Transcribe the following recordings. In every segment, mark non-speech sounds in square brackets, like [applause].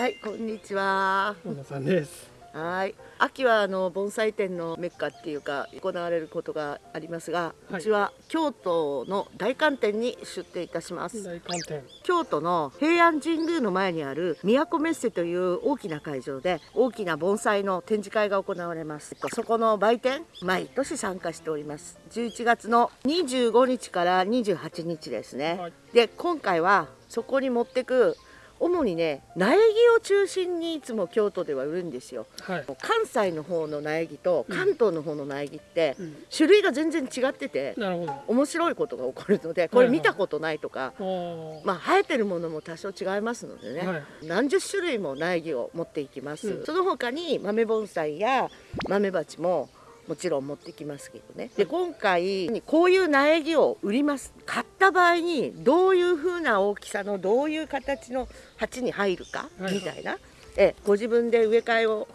はい、こんにちは。小野さんです。はい、秋はあの盆栽展のメッカっていうか行われることがありますが、はいうちは京都の大観展に出展いたします。大観展。京都の平安神宮の前にある都メッセという大きな会場で大きな盆栽の展示会が行われます。そこの売店毎年参加しております。11月の25日から28日ですね。はいで今回はそこに持ってく主にね苗木を中心にいつも京都では売るんですよ。はい。関西の方の苗木と関東の方の苗木ってうん。種類が全然違っててなるほど。面白いことが起こるのでこれ見たことないとかおー。まあ生えてるものも多少違いますのでね、はい。何十種類も苗木を持っていきます、うん。その他に豆盆栽や豆鉢ももちろん持ってきますけどね。で今回こういう苗木を売ります。買った場合にどういう風な大きさのどういう形の鉢に入るかはいみたいな、えご自分で植え替えを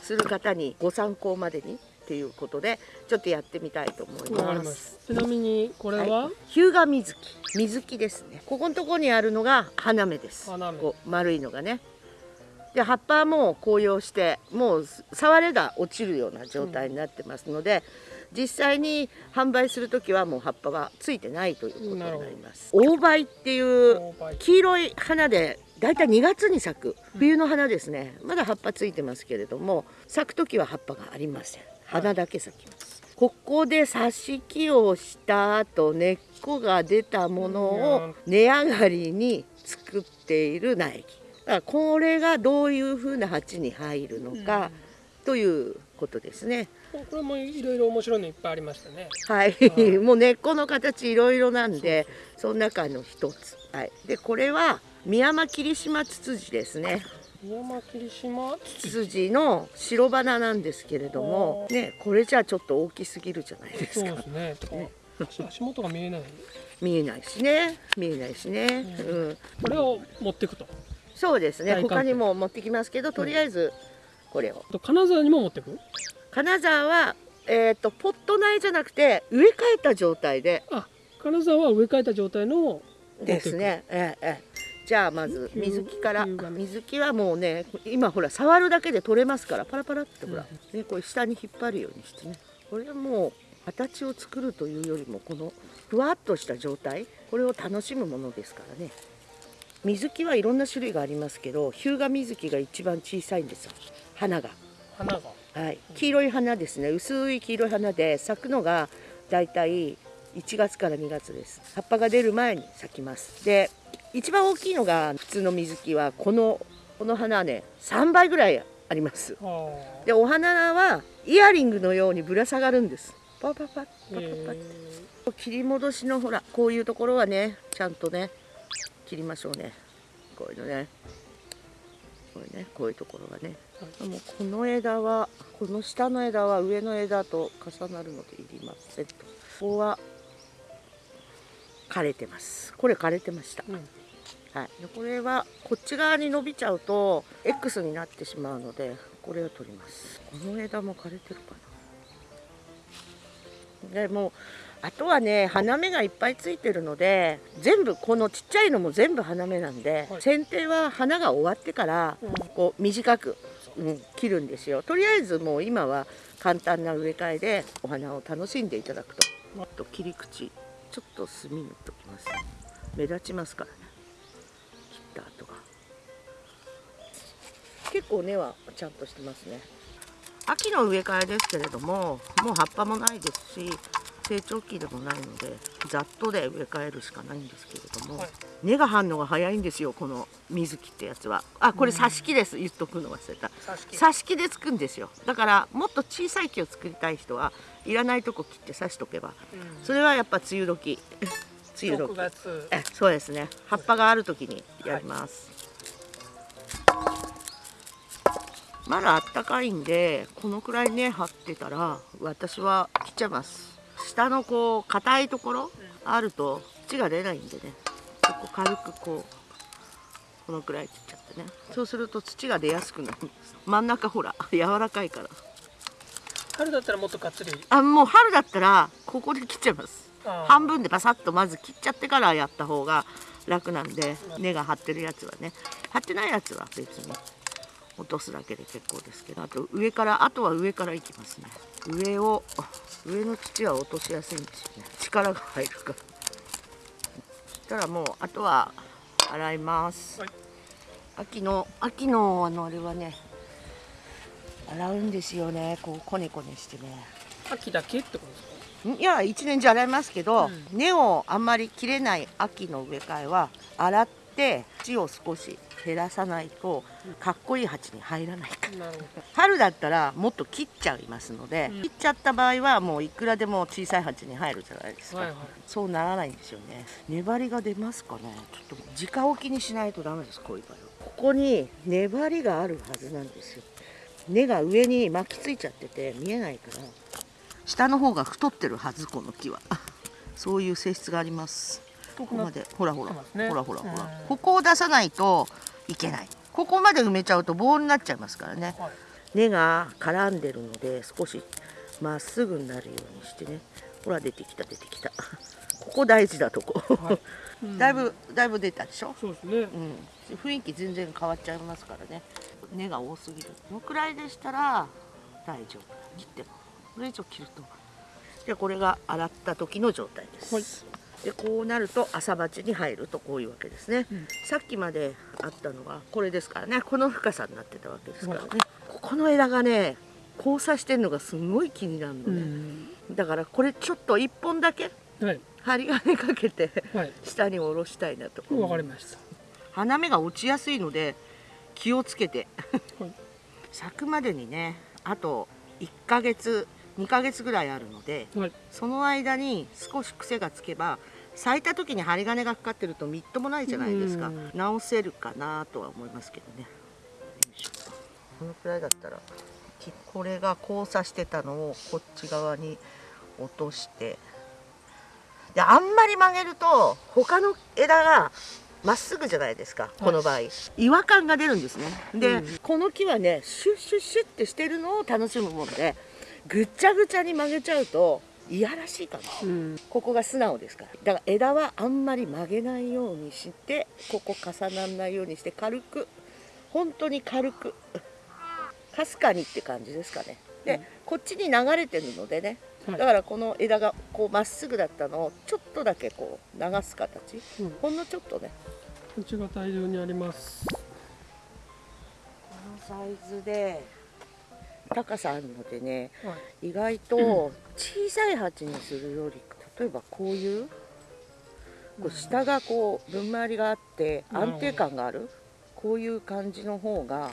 する方にご参考までにっていうことでちょっとやってみたいと思いま。ますす。ちなみにこれは、い、日向水木。水木ですね。ここのところにあるのが花芽です。花芽。こう丸いのがねで葉っぱはもう紅葉してもう触れが落ちるような状態になってますので、実際に販売する時はもう葉っぱはついてないということになります。大梅っていう黄色い花でだいたい2月に咲く。冬の花ですね。まだ葉っぱついてますけれども咲く時は葉っぱがありません。花だけ咲きます。ここで挿し木をした後根っこが出たものを根上がりに作っている苗木だからこれがどういうふうな鉢に入るのかということですね。これもいろいろ面白いのいっぱいありましたね。はい、はい。[laughs] もう根っこの形いろいろなんでその中の一つ、はい、でこれは宮山霧島ツツジですね。宮山霧島？ツツジの白花なんですけれども、ね、これじゃちょっと大きすぎるじゃないですか。そうですね。足足元が見えない。[laughs] 見えないしね。見えないしね、ううん。これを持っていくと。そうですね。他にも持ってきますけどとりあえずこれを。あと金沢にも持っていく？金沢は、えー、とポット苗じゃなくて植え替えた状態で。あ、金沢は植え替えた状態のです。ね。ええええ。じゃあまず水木から。水木はもうね今ほら触るだけで取れますからパラパラってほら、ね、これ下に引っ張るようにしてね。これはもう形を作るというよりもこのふわっとした状態。これを楽しむものですからね水木はいろんな種類がありますけど日向水木が一番小さいんですよ。花が。花が。はい、黄色い花ですね。薄い黄色い花で咲くのがだいたい1月から2月です。葉っぱが出る前に咲きます。で一番大きいのが普通の水木はこのこの花はね3倍ぐらいあります。あ。でお花はイヤリングのようにぶら下がるんです。パパパパパあ。パパえ。切り戻しのほらこういうところはねちゃんとね切りましょうね。こういうのね。これねこういうところがね。もうこの枝はこの下の枝は上の枝と重なるのでいりませんと。ここは枯れてます。これ枯れてました、うん。はい、でこれはこっち側に伸びちゃうと X になってしまうのでこれを取ります。この枝も枯れてるかな。でもうあとはね花芽がいっぱいついてるので全部このちっちゃいのも全部花芽なんで、はい。剪定は花が終わってからうん。こう短く、うん、切るんですよ。とりあえずもう今は簡単な植え替えでお花を楽しんでいただくと。もっと切り口ちょっと墨塗っときます。目立ちますからね。切った後が。結構根はちゃんとしてますね。秋の植え替えですけれどももう葉っぱもないですし成長期でもないのでざっとで植え替えるしかないんですけれども、はい。根が張るのが早いんですよこの水木ってやつは。あこれ挿し木です言っとくの忘れた。挿し木。でつくんですよ。だからもっと小さい木を作りたい人はいらないとこ切って挿しとけばうん。それはやっぱ梅雨時。梅雨6時月。えそうですね。葉っぱがある時にやります、まだあったかいんでこのくらい根張ってたら私は切っちゃいます下のこう硬いところあると土が出ないんでね。ここ軽くこうこのくらい切っちゃってね。そうすると土が出やすくなるんです。真ん中ほら柔らかいから。春だったらもっとがっつり。あもう春だったらここで切っちゃいます。半分でパサッとまず切っちゃってからやった方が楽なんで根が張ってるやつはね。張ってないやつは別に落とすだけで結構ですけどあと上からあとは上からいきますね。上を上の土は落としやすいんですよね。力が入るから。そしたらもうあとは洗います、はい。秋の秋のあのあれはね洗うんですよね。こうコネコネしてね。秋だけってことですか？ん？いや一年中洗いますけど、うん。根をあんまり切れない秋の植え替えは洗って土を少し減らさないとかっこいい鉢に入らないから。春だったらもっと切っちゃいますので、うん。切っちゃった場合はもういくらでも小さい鉢に入るじゃないですか、どはいはい。そうならないんですよね。粘りが出ますかね。ちょっと直置きにしないとダメですこういう場合は。ここに粘りがあるはずなんですよ。根が上に巻きついちゃってて見えないから。下の方が太ってるはずこの木は。[laughs] そういう性質がありますここまで。ほらほら、ねほらほらほら、うん。ここを出さないといけない。ここまで埋めちゃうと棒になっちゃいますからね。はい。根が絡んでるので少しまっすぐになるようにしてね。ほら出てきた出てきた。[laughs] ここ大事だとこ、はい。[laughs] うん。だいぶだいぶ出たでしょ、そうですね。うん、雰囲気全然変わっちゃいますからね。根が多すぎる。このくらいでしたら大丈夫。切っても。これ以上切ると。でこれが洗った時の状態です、はいでこうなると朝鉢に入るとこういうわけですね、うん。さっきまであったのがこれですからね。この深さになってたわけですからね、ここの枝がね交差してるのがすごい気になるのうね、ん。だからこれちょっと1本だけはい。針金かけてはい。下に下ろしたいなとわかりました。花芽が落ちやすいので気をつけて。はい。咲くまでにねあと1ヶ月2ヶ月ぐらいあるのではい。その間に少し癖がつけば咲いた時に針金がかかってるとみっともないじゃないですか。うん。直せるかなとは思いますけどね。このくらいだったらきこれが交差してたのをこっち側に落として。であんまり曲げると他の枝がまっすぐじゃないですかこの場合、違和感が出るんですね。で、うん。この木はねシュッシュッシュッってしてるのを楽しむもんでぐっちゃぐちゃに曲げちゃうといやらしいかな。うん。ここが素直ですから。だから枝はあんまり曲げないようにしてここ重ならないようにして軽く本当に軽くかすかにって感じですかね。で、うん。こっちに流れてるのでねはい。だからこの枝がこうまっすぐだったのをちょっとだけこう流す形。うん。ほんのちょっとね。うちが大量にあります。このサイズで高さあるのでねはい。意外と [laughs] 小さい鉢にするより例えばこういうこう下がこう分回りがあって安定感がある？こういう感じの方が、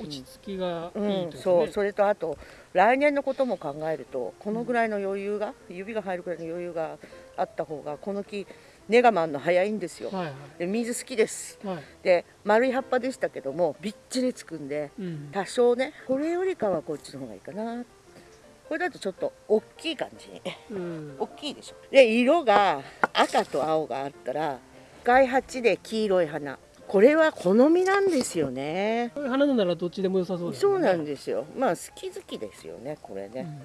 落ち着きがういいん、とそうそれとあと来年のことも考えるとこのぐらいの余裕が指が入るぐらいの余裕があった方がこの木根が回るの早いんですよ。はいはで水好きです。いはい。で丸い葉っぱでしたけどもびっちりつくんでうん。多少ねこれよりかはこっちの方がいいかなこれだとちょっと大きい感じ。にうん。大きいでしょ。で色が赤と青があったら赤い鉢で黄色い花。これは好みなんですよね。こういう花ならどっちでも良さそうですそうなんでですよ。まあ好き好きですよねこれね、うん。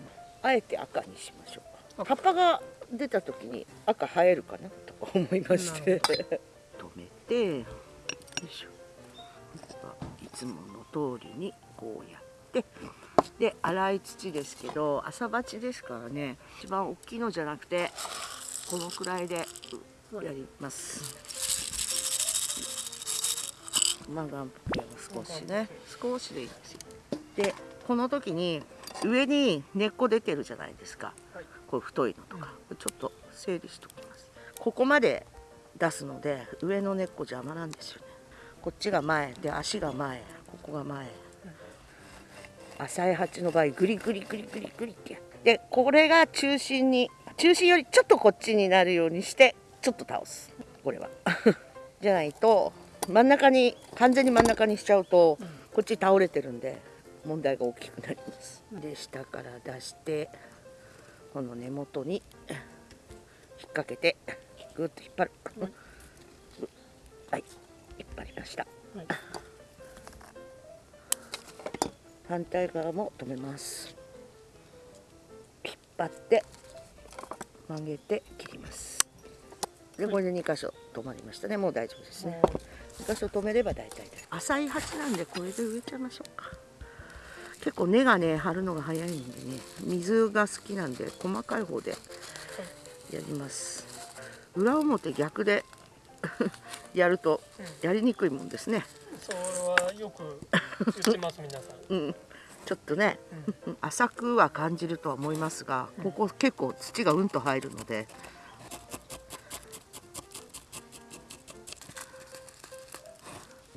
あえて赤にしましょう。か赤。葉っぱが出た時に赤生えるかな？とか思いまして。止めてよいしょ。いつもの通りにこうやってで粗い土ですけど朝鉢ですからね一番大きいのじゃなくてこのくらいでやります。マガンプケを少しね。少しでいいですよ。でこの時に上に根っこ出てるじゃないですか。はい。こう太いのとか、ちょっと整理しておきます。ここまで出すので上の根っこ邪魔なんですよね。こっちが前で足が前ここが前浅い鉢の場合グリグリグリグリグリって。やってこれが中心に中心よりちょっとこっちになるようにしてちょっと倒す。これは。[laughs] じゃないと真ん中に完全に真ん中にしちゃうとこっち倒れてるんで問題が大きくなります。で下から出してこの根元に引っ掛けてぐっと引っ張る。はい。引っ張りました。はい。反対側も止めます。引っ張って曲げて切ります。でこれで2箇所止まりましたね。もう大丈夫ですね。2箇所止めれば大体です。浅い鉢なんでこれで植えちゃいましょうか。結構根がね張るのが早いんでね水が好きなんで細かい方でやります。裏表逆で [laughs] やるとやりにくいもんですね。それはよくます皆さん。うん。ちょっとね、浅くは感じるとは思いますがここ結構土がうんと入るので。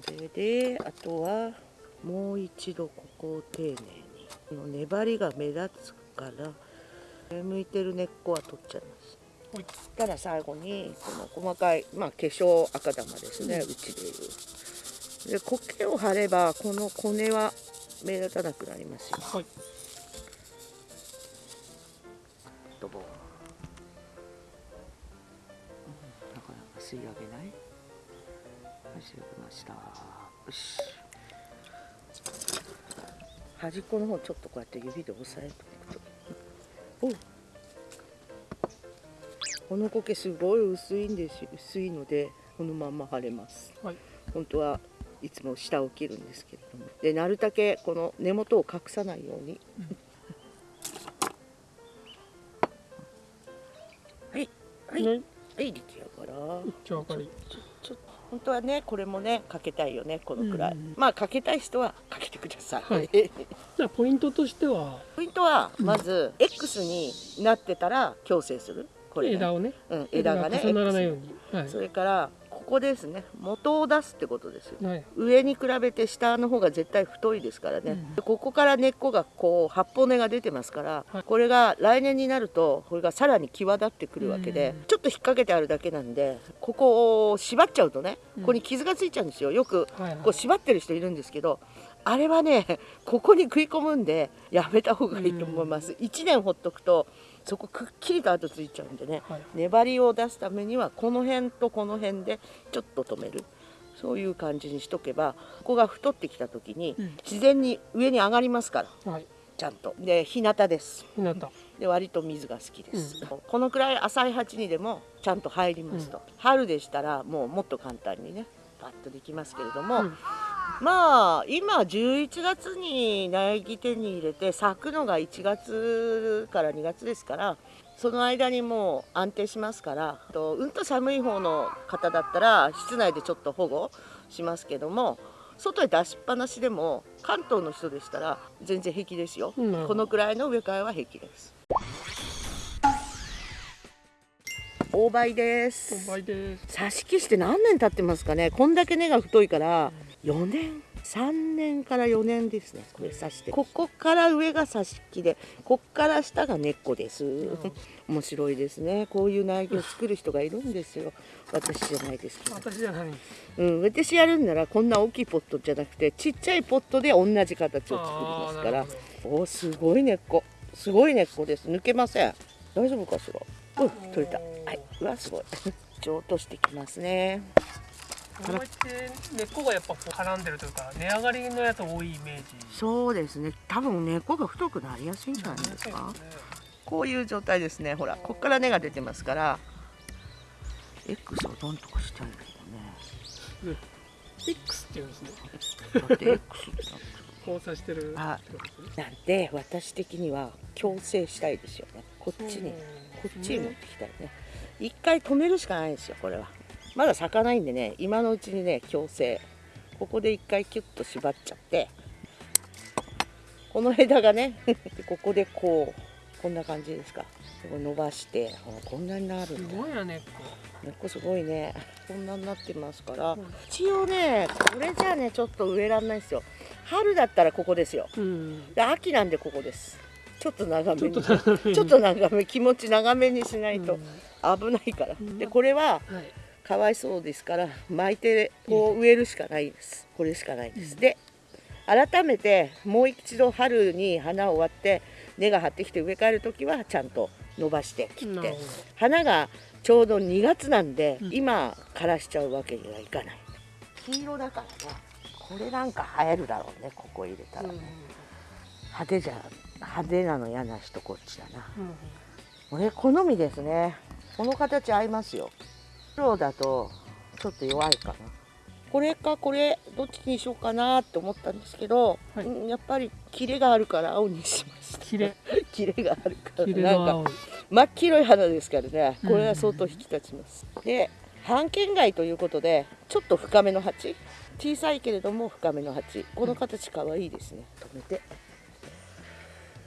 でであとはもう一度ここを丁寧に。この粘りが目立つから上向いてる根っこは取っちゃいます。そしたら最後にこの細かい、まあ、化粧赤玉ですね、うちでいうで苔を張ればこの骨は目立たなくなりますよ。はい。ドボン、うん、なかなか吸い上げない。はい吸い上げました。よし。端っこの方ちょっとこうやって指で押さえておくと。おこの苔すごい薄いんですよ。薄いのでこのまんま貼れます。はい。本当はいつも下を切るんですけれども。でなるだけこの根元を隠さないように、はい。はい、ね、はい出来上がら。ちょっと本当はねこれもねかけたいよねこのくらい、うん。うんまあかけたい人はかけてください、はい。じゃあ、ポイントとしては。ポイントはまず X になってたら矯正する。これね、枝をね。うん、枝がね重ならないように。は X それからここですね。元を出すってことですよ。い。はい。上に比べて下の方が絶対太いですからね、うん。でここから根っこがこう八方根が出てますから、はい。これが来年になるとこれがさらに際立ってくるわけで、うん。ちょっと引っ掛けてあるだけなんでここを縛っちゃうとねうん。ここに傷がついちゃうんですよ。よくこう縛ってる人いるんですけどあれはねここに食い込むんでやめた方がいいと思います、1年ほっとくとそこくっきりと跡ついちゃうんでね。はい。粘りを出すためにはこの辺とこの辺でちょっと止める。そういう感じにしとけばここが太ってきた時にうん。自然に上に上がりますから。はい。ちゃんと。で日向です。ひなた。で割と水が好きです、うこのくらい浅い鉢にでもちゃんと入りますと、春でしたらもうもっと簡単にねパッとできますけれども、うんまあ今11月に苗木手に入れて咲くのが1月から2月ですからその間にもう安定しますからとうんと寒い方の方だったら室内でちょっと保護しますけども外へ出しっぱなしでも関東の人でしたら全然平気ですよ、うん。このくらいの植え替えは平気です。大梅です。お倍です。挿し木して何年経ってますかね。こんだけ根が太いから4年？3年から4年ですね。これ刺して。ここから上が挿し木でこっから下が根っこです面白いですね。こういう苗木を作る人がいるんですよ。私じゃないですけど。私じゃない。うん、私やるんならこんな大きいポットじゃなくてちっちゃいポットで同じ形を作りますから。おーすごい根っこすごい根っこです。抜けません。大丈夫かしら？うん取れた。はい。うわすごい。一応落としてきますねこうやって根っこがやっぱこう絡んでるというか、値上がりのやつ多いイメージ。そうですね。多分根っこが太くなりやすいんじゃないですか。こういう状態ですね。ほらこっから根が出てますから。X をどんとこしたいけどね。X っていうんですね。だって X だって交差してる。あなんで私的には矯正したいですよね。こっちにこっちに持ってきたいね。一回止めるしかないんですよこれはまだ咲かないんでね今のうちにね矯正。ここで一回キュッと縛っちゃって。この枝がねで [laughs] ここでこうこんな感じですか。伸ばしてこんなになるすんだ。ごいな根っこ。根っこすごいね。こんなになってますから、う。ん一応ねこれじゃあねちょっと植えらんないですよ。春だったらここですよ。うん。で秋なんでここです。ちょっと長めに。ちょっと長め気持ち長めにしないとうん。危ないから、ん。でこれははい。かわいそうですから巻いてこう植えるしかないです。これしかないです、で改めてもう一度春に花を割って根が張ってきて植え替える時はちゃんと伸ばして切って花がちょうど2月なんで、うん。今枯らしちゃうわけにはいかない。黄色だからねこれなんか映えるだろうねここ入れたらね、うん。派手じゃ派手なの嫌な人こっちだな。うん。俺好みですね。この形合いますよ黒だとちょっと弱いかな。これかこれどっちにしようかなって思ったんですけど、はい。うんやっぱりキレがあるから青にしました。綺麗 [laughs] キレがあるから。なんか真っ黄色い花ですからね。うん。これは相当引き立ちます、で半径外ということでちょっと深めの鉢。小さいけれども深めの鉢。この形かわいいですね。止めて。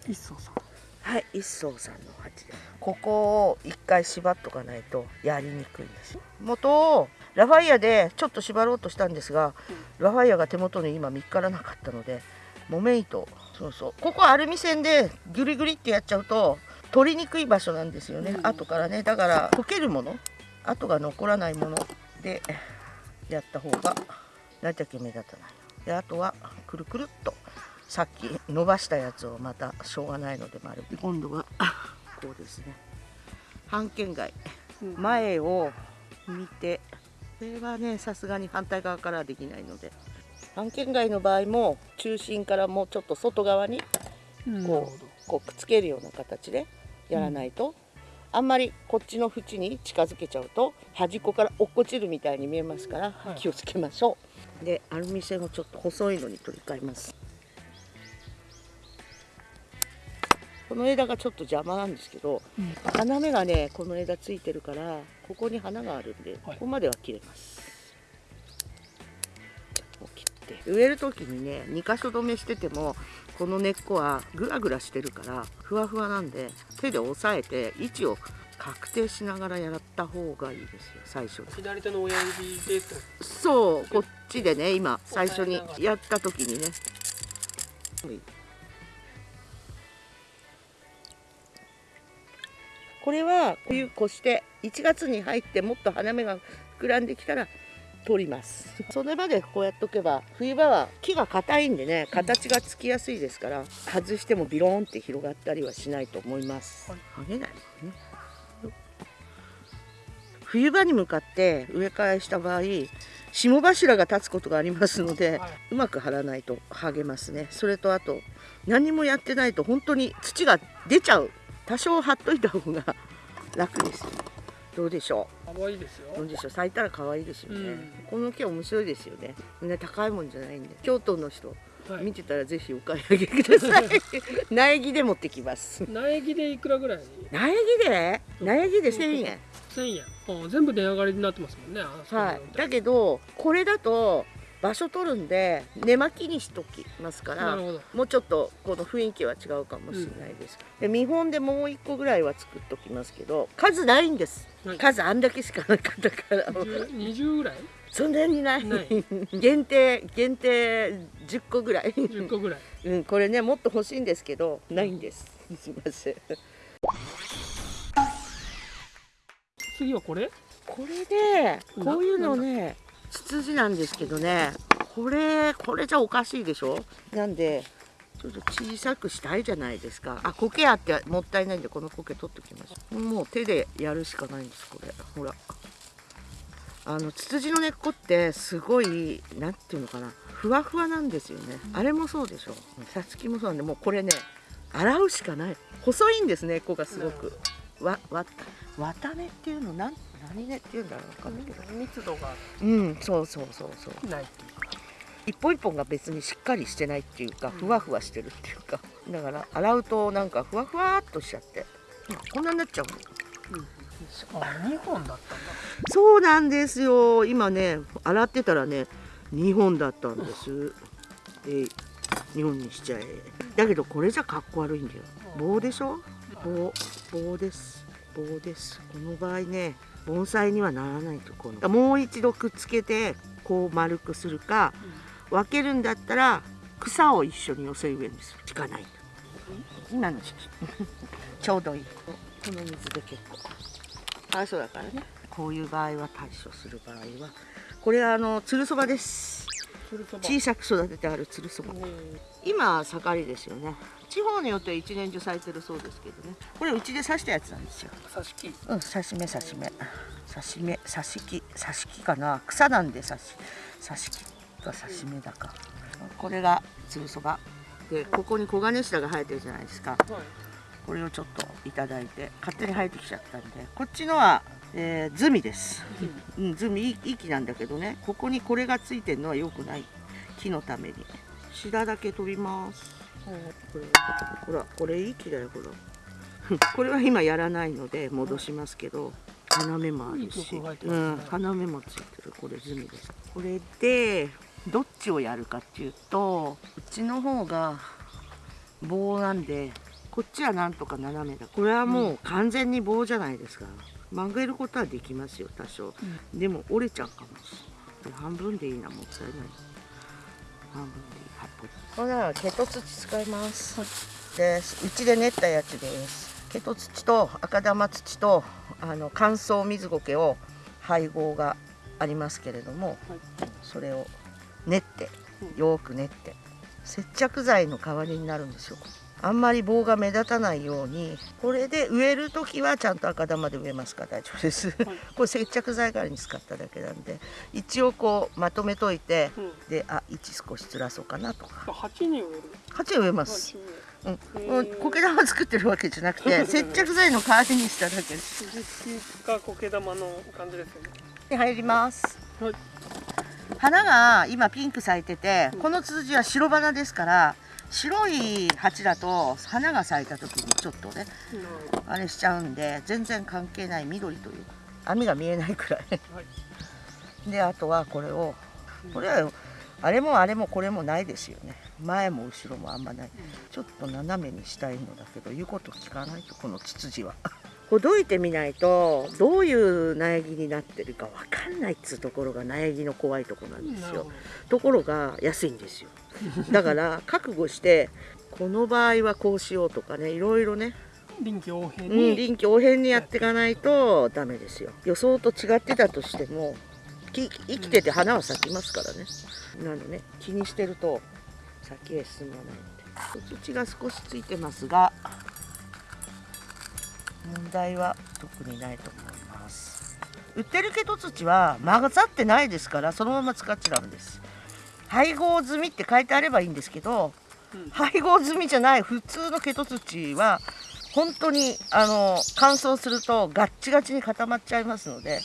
一層さんはい一層さんの鉢で。すここを一回縛っとかないとやりにくいんです元をラファイアでちょっと縛ろうとしたんですが、ラファイアが手元に今見つからなかったので木綿糸そうそう。ここアルミ線でグリグリってやっちゃうと取りにくい場所なんですよね、うん。後からね。だから溶けるもの跡が残らないものでやった方が大体目立たない。であとはくるくるっとさっき伸ばしたやつをまたしょうがないので丸め今度は。こうですね。半券外前を見て。これはねさすがに反対側からはできないので。半券外の場合も中心からもうちょっと外側にこうこうくっつけるような形でやらないと、あんまりこっちの縁に近づけちゃうと端っこから落っこちるみたいに見えますから、はい。気をつけましょう。でアルミ線をちょっと細いのに取り替えますこの枝がちょっと邪魔なんですけどうん。花芽がねこの枝ついてるからここに花があるんで、はい。ここまでは切れます。こう切って植える時にね2箇所止めしててもこの根っこはグラグラしてるからふわふわなんで手で押さえて位置を確定しながらやった方がいいですよ最初左手の親指でとそうこっちでね今最初にやった時にねこれは冬越して1月に入ってもっと花芽が膨らんできたら取ります。それまでこうやっとけば冬場は木が硬いんでね形がつきやすいですから外してもビローンって広がったりはしないと思います。はい。剥げないね。冬場に向かって植え替えした場合霜柱が立つことがありますので、はい。うまく張らないと剥げますね。それとあと何もやってないと本当に土が出ちゃう多少張っといた方が楽ですどうでしょ可愛いですよ。うどうでしょう？咲いたら可愛いですよね、うん。この木面白いですよね。ね高いもんじゃないんで。京都の人はい見てたらぜひお買い上げください。苗木で持ってきます。苗木でいくらぐらい？苗木で？苗木で1000円。1000円。あ全部値上がりになってますもんね。はい、だけどこれだと場所取るんで根巻きにしときますからもうちょっとこの雰囲気は違うかもしれないです、で見本でもう1個ぐらいは作っときますけど数ないんです、はい。数あんだけしかなかったから。10 20ぐらい？そんなにない。限定限定10個ぐらい、10個ぐらい。うん、これねもっと欲しいんですけどないんです。すいません。次はこれ？これでこういうのねツツジなんですけどねこれこれじゃおかしいでしょ？なんでちょっと小さくしたいじゃないですか。あ苔あってもったいないんでこの苔取ってきましたもう手でやるしかないんですこれ。ほら。あのツツジの根っこってすごいなんていうのかな。ふわふわなんですよね。あれもそうでしょ。さつきもそうなんでもうこれね洗うしかない。細いんですね根っこがすごく。わわ綿根っていうのなん何根っていうんだろうわかんないけど。密度が。うんそうそうそうそう。ないっていうか。一本一本が別にしっかりしてないっていうかふわふわしてるっていうか。だから洗うとなんかふわふわっとしちゃって。こんなになっちゃうの？あ2本だったんだ。そうなんですよ。今ね洗ってたらね2本だったんです。で2本にしちゃえ。だけどこれじゃかっこ悪いんだよ。棒でしょ？棒棒です。棒です。この場合ね盆栽にはならないとこのもう一度くっつけてこう丸くするか分けるんだったら草を一緒に寄せ植えにする。しかない今の時期 [laughs] ちょうどいい。この水で結構。あそうだからね。こういう場合は対処する場合は。これはあのつるそばです小さく育ててあるつるそば。うん。今盛りですよね。地方によっては一年中咲いてるそうですけどね。これうちで刺したやつなんですよ。挿し木。うん刺し目刺し目。刺し目刺し木。刺し木かな。草なんで刺し刺し木か刺し目だか。これがつるそば。でここに黄金下が生えてるじゃないですか。はい。ここれをちょっといただいて勝手に生えてきちゃったんで。こっちのは、えー、ズミです、うん、ズミいい木なんだけどね。ここにこれがついてるのは良くない。木のために。シダだけ取ります。ほらこれいい木だよほら。[laughs] これは今やらないので戻しますけど。花芽もあるし、うん、花芽もついてる。これズミです。これでどっちをやるかっていうとうちの方が棒なんでこっちはなんとか斜めだ。これはもう完全に棒じゃないですか曲げることはできますよ多少、でも折れちゃうかもしれない。半分でいいなもったいない。半分でいい。はいこれ。ならケト土使います、ですうちで練ったやつです。ケト土と赤玉土とあの乾燥水苔を配合がありますけれども、それを練ってよーく練って接着剤の代わりになるんですよあんまり棒が目立たないようにこれで植える時はちゃんと赤玉で植えますか？ら大丈夫です。[laughs] これ接着剤代わりに使っただけなんで一応こうまとめといてうん。であ位置少しずらそうかなとか。八に植える？鉢植えます、うん、苔玉作ってるわけじゃなくて接着剤の代わりにしただけです。実が苔玉の感じですよね。で入ります。はい。花が今ピンク咲いててこのツツジは白花ですから白い鉢だと花が咲いた時にちょっとねあれしちゃうんで全然関係ない緑という網が見えないくらい。はい。であとはこれをこれはあれもあれもこれもないですよね。前も後ろもあんまない。ちょっと斜めにしたいのだけど言うこと聞かないとこのツツジは。[laughs] ほどいてみないとどういう苗木になってるかわかんないっつうところが苗木の怖いところなんですよ。ところが安いんですよ [laughs] だから覚悟してこの場合はこうしようとかねいろいろね。臨機応変うん、に臨機応変にやっていかないとダメですよ。予想と違ってたとしてもき生きてて花は咲きますからね。なのね気にしてると先へ進まないので土が少しついてますが問題は特にないと思います。売ってるけど土は混ざってないですからそのまま使っちゃダメです配合済みって書いてあればいいんですけどうん。配合済みじゃない普通のケト土は本当にあの乾燥するとガッチガチに固まっちゃいますので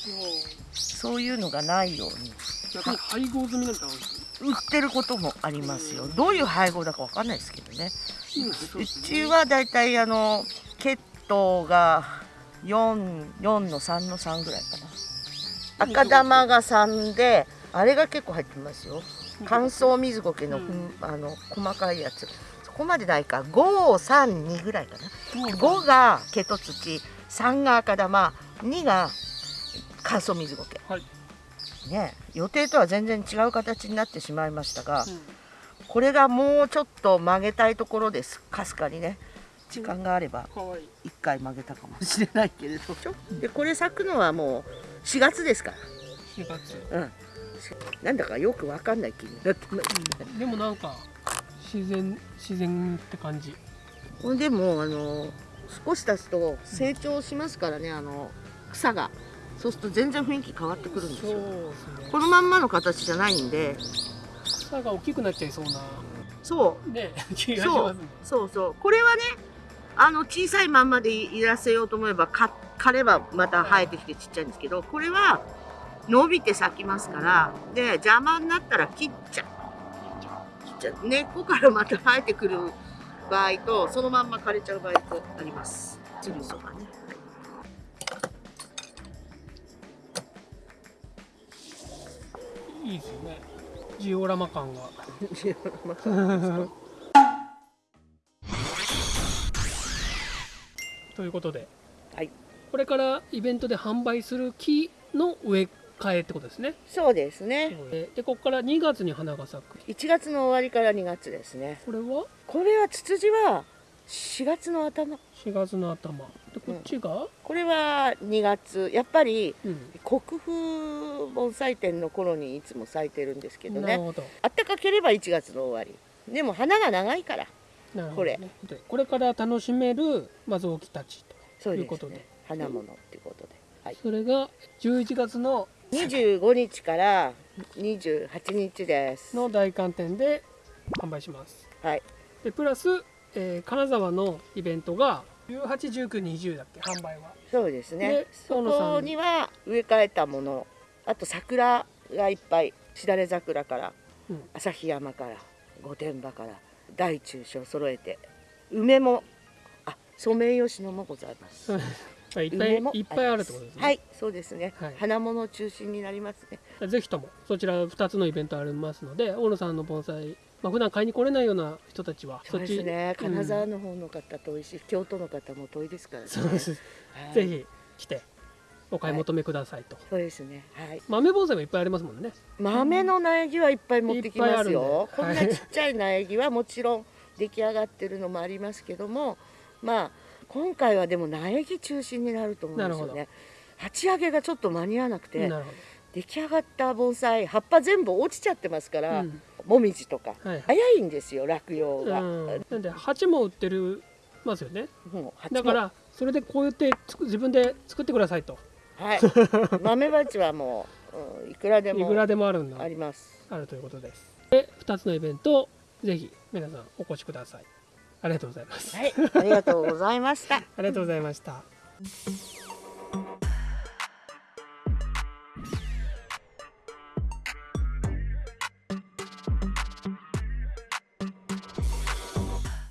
そういうのがないように。配合済みなんてあるんです売ってることもありますよ。どういう配合だかわかんないですけどね。うちはだいたいあの血糖が4 4の3の3ぐらいかな。赤玉が3であれが結構入ってますよ乾燥水苔の,、うん。あの細かいやつ。そこまでないか。532ぐらいかな。そう5がケト土。3が赤玉。2が乾燥水苔はい。ね予定とは全然違う形になってしまいましたが、うん。これがもうちょっと曲げたいところです。かすかにね。時間があればかわいい。1回曲げたかもしれないけれど。でこれ咲くのはもう4月ですか4月。らうんなんだかよくわかんない気になってますでもなんか自然自然って感じ。でもあの少し経つと成長しますからねあの草が。そうすると全然雰囲気変わってくるんですよ。ね。このまんまの形じゃないんで。草が大きくなっちゃいそうな。そう。ね気がしそうますね。そうそう。これはねあの小さいまんまでいらせようと思えばか枯ればまた生えてきてちっちゃいんですけどこれは伸びて咲きますからで邪魔になったら切っちゃう。切っちゃう。根っこからまた生えてくる場合とそのまんま枯れちゃう場合とあります。つるそがねい。いですよねジオラマ感が。[laughs] ということで、はい。これからイベントで販売する木の植え替えってことですね。そうですね。でここから2月に花が咲く。1月の終わりから2月ですね。これは？これはツツジは4月の頭。4月の頭。でこっちが、これは2月。やっぱりうん。国風盆栽展の頃にいつも咲いてるんですけどね。あったかければ1月の終わり。でも花が長いから。なるほど、こね、でこれから楽しめるまずきたちということで。ね。花物っていうことで、はい、それが11月の25日から28日です。の大寒天で販売します。はい。でプラス、えー金沢のイベントが181920だっけ販売は。そうですね。でそこに。は植え替えたもの。あと桜がいっぱいしだれ桜からうん。旭山から御殿場から大中小揃えて梅もあソメイヨシノもございますいっぱいいっぱいあるってことですね、はい。そうですね、はい。花物中心になりますね。ぜひともそちら2つのイベントありますので大野さんの盆栽、まあ普段買いに来れないような人たちはそうですね。うん。金沢の方の方遠いし、京都の方も遠いですからね。そうです、はい。ぜひ来てお買い求めくださいと、そうですね。はい。豆盆栽もいっぱいありますもんね。豆の苗木はいっぱい持ってきますよ。こんなちっちゃい苗木はもちろん出来上がってるのもありますけどもまあ今回はでも苗木中心になると思うんですよなね鉢上げがちょっと間に合わなくて出来上がった盆栽葉っぱ全部落ちちゃってますから、うん。もみじとかど、はい。早いんですよ落葉うが、ん、なんで鉢も売ってるますよね。もう鉢も。だからそれでこうやって自分で作ってくださいと。はい。[laughs] 豆鉢はもう、うんいくらでもいくらでもあるんだ。あります。あるということです。で2つのイベントぜひ皆さんお越しくださいありがとうございます。はい、ありがとうございました。[laughs] ありがとうございました。